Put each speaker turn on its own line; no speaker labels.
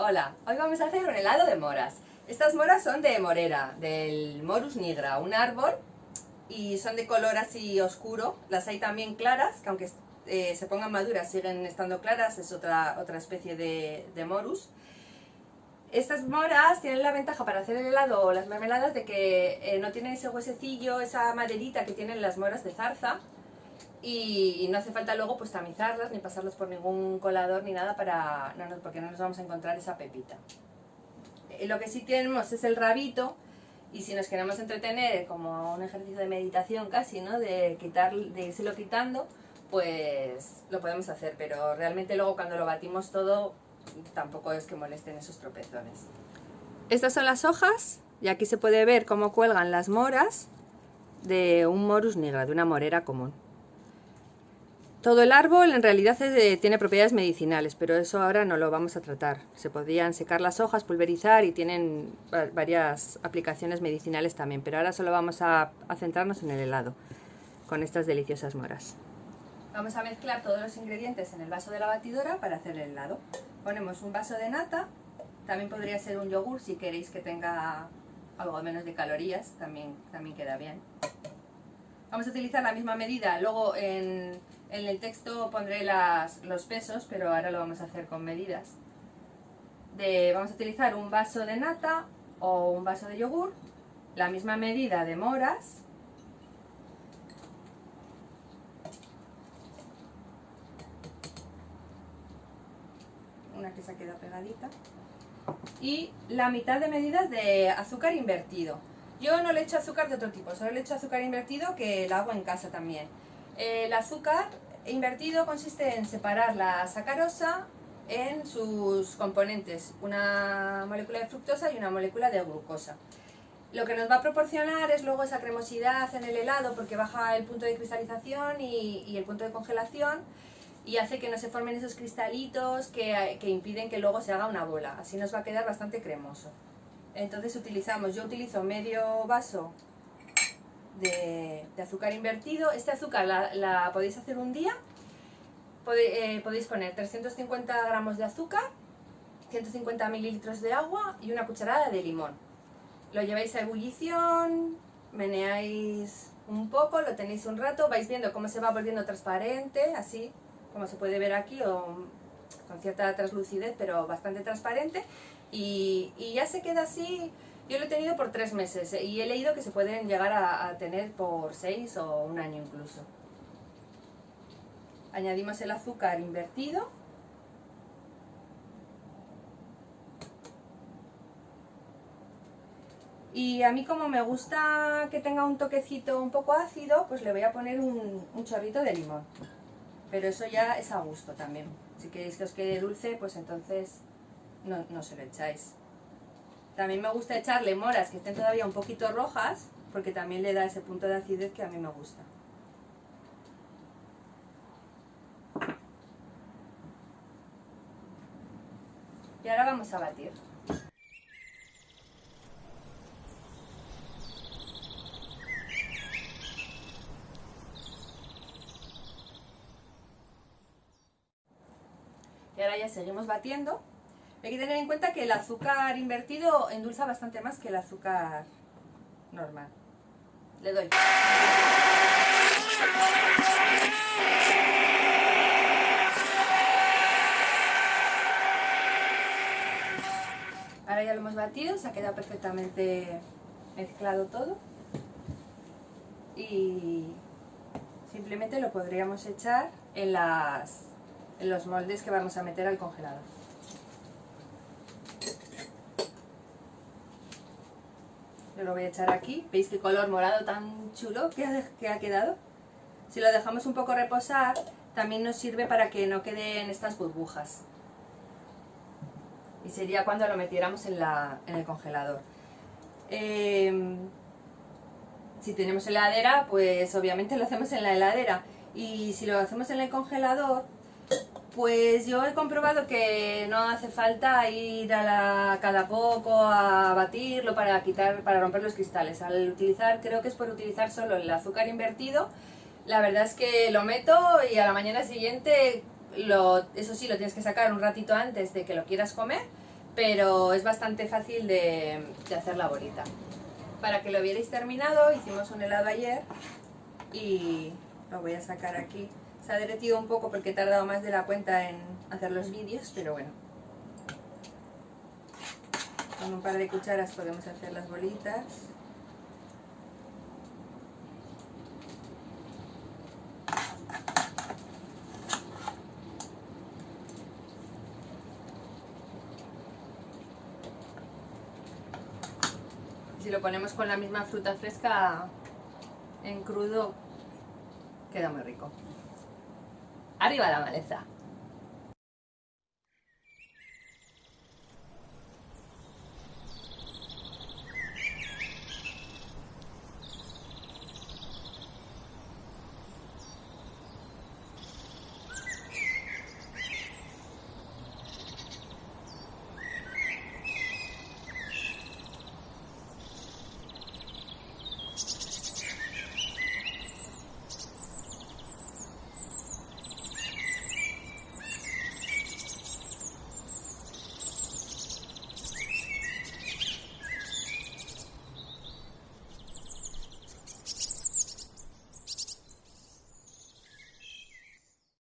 Hola, hoy vamos a hacer un helado de moras. Estas moras son de morera, del Morus nigra, un árbol, y son de color así oscuro. Las hay también claras, que aunque eh, se pongan maduras siguen estando claras, es otra, otra especie de, Morus. Estas moras tienen la ventaja para hacer el helado o las mermeladas de que eh, no tienen ese huesecillo, esa maderita que tienen las moras de zarza, y, no hace falta luego pues tamizarlas ni pasarlas por ningún colador ni nada para no, porque no nos vamos a encontrar esa pepita. Eh, lo que sí tenemos es el rabito y si nos queremos entretener como un ejercicio de meditación casi, ¿no? de, quitar, de irselo quitando, pues lo podemos hacer, pero realmente luego cuando lo batimos todo tampoco es que molesten esos tropezones. Estas son las hojas y aquí se puede ver cómo cuelgan las moras de un morus nigra, de una morera común. Todo el árbol en realidad tiene propiedades medicinales, pero eso ahora no lo vamos a tratar. Se podrían secar las hojas, pulverizar y tienen varias aplicaciones medicinales también, pero ahora solo vamos a, a centrarnos en el helado, con estas deliciosas moras. Vamos a mezclar todos los ingredientes en el vaso de la batidora para hacer el helado. Ponemos un vaso de nata, también podría ser un yogur si queréis que tenga algo menos de calorías, también, también queda bien. Vamos a utilizar la misma medida, luego en en el texto pondré los pesos, pero ahora lo vamos a hacer con medidas. vamos a utilizar un vaso de nata o un vaso de yogur, la misma medida de moras, una que se ha quedado pegadita, y la mitad de medidas de azúcar invertido. Yo no le echo azúcar de otro tipo, solo le echo azúcar invertido que la hago en casa también. El azúcar invertido consiste en separar la sacarosa en sus componentes, una molécula de fructosa y una molécula de glucosa. Lo que nos va a proporcionar es luego esa cremosidad en el helado porque baja el punto de cristalización y, el punto de congelación y hace que no se formen esos cristalitos que, que, impiden que luego se haga una bola. Así nos va a quedar bastante cremoso. Entonces utilizamos, yo utilizo medio vaso de, azúcar invertido. Este azúcar la, podéis hacer un día. Eh, podéis poner 350 gramos de azúcar, 150 mililitros de agua y una cucharada de limón. Lo lleváis a ebullición, meneáis un poco, lo tenéis un rato, vais viendo cómo se va volviendo transparente, así como se puede ver aquí, o con cierta translucidez, pero bastante transparente. Y, y ya se queda así yo lo he tenido por tres meses eh, y he leído que se pueden llegar a, tener por seis o un año incluso. Añadimos el azúcar invertido. Y a mí como me gusta que tenga un toquecito un poco ácido, pues le voy a poner un, chorrito de limón. Pero eso ya es a gusto también. Si queréis que os quede dulce, pues entonces no, no se lo echáis. También me gusta echarle moras que estén todavía un poquito rojas, porque también le da ese punto de acidez que a mí me gusta. Y ahora vamos a batir. Y ahora ya seguimos batiendo. Hay que tener en cuenta que el azúcar invertido endulza bastante más que el azúcar normal. Le doy. Ahora ya lo hemos batido, se ha quedado perfectamente mezclado todo. Y simplemente lo podríamos echar en, las, en los moldes que vamos a meter al congelador. Yo lo voy a echar aquí. ¿Veis qué color morado tan chulo que ha, quedado? Si lo dejamos un poco reposar, también nos sirve para que no queden estas burbujas. Y sería cuando lo metiéramos en, el congelador. Em, si tenemos heladera, pues obviamente lo hacemos en la heladera. Y si lo hacemos en el congelador, pues yo he comprobado que no hace falta ir a la, cada poco a batirlo para quitar, para romper los cristales. Al utilizar, creo que es por utilizar solo el azúcar invertido, la verdad es que lo meto y a la mañana siguiente, eso sí, lo tienes que sacar un ratito antes de que lo quieras comer, pero es bastante fácil de, de hacer la bolita. Para que lo vierais terminado, hicimos un helado ayer y lo voy a sacar aquí. Se ha derretido un poco porque he tardado más de la cuenta en hacer los vídeos, pero bueno. Con un par de cucharas podemos hacer las bolitas. Si lo ponemos con la misma fruta fresca en crudo, queda muy rico. Arriba la maleza.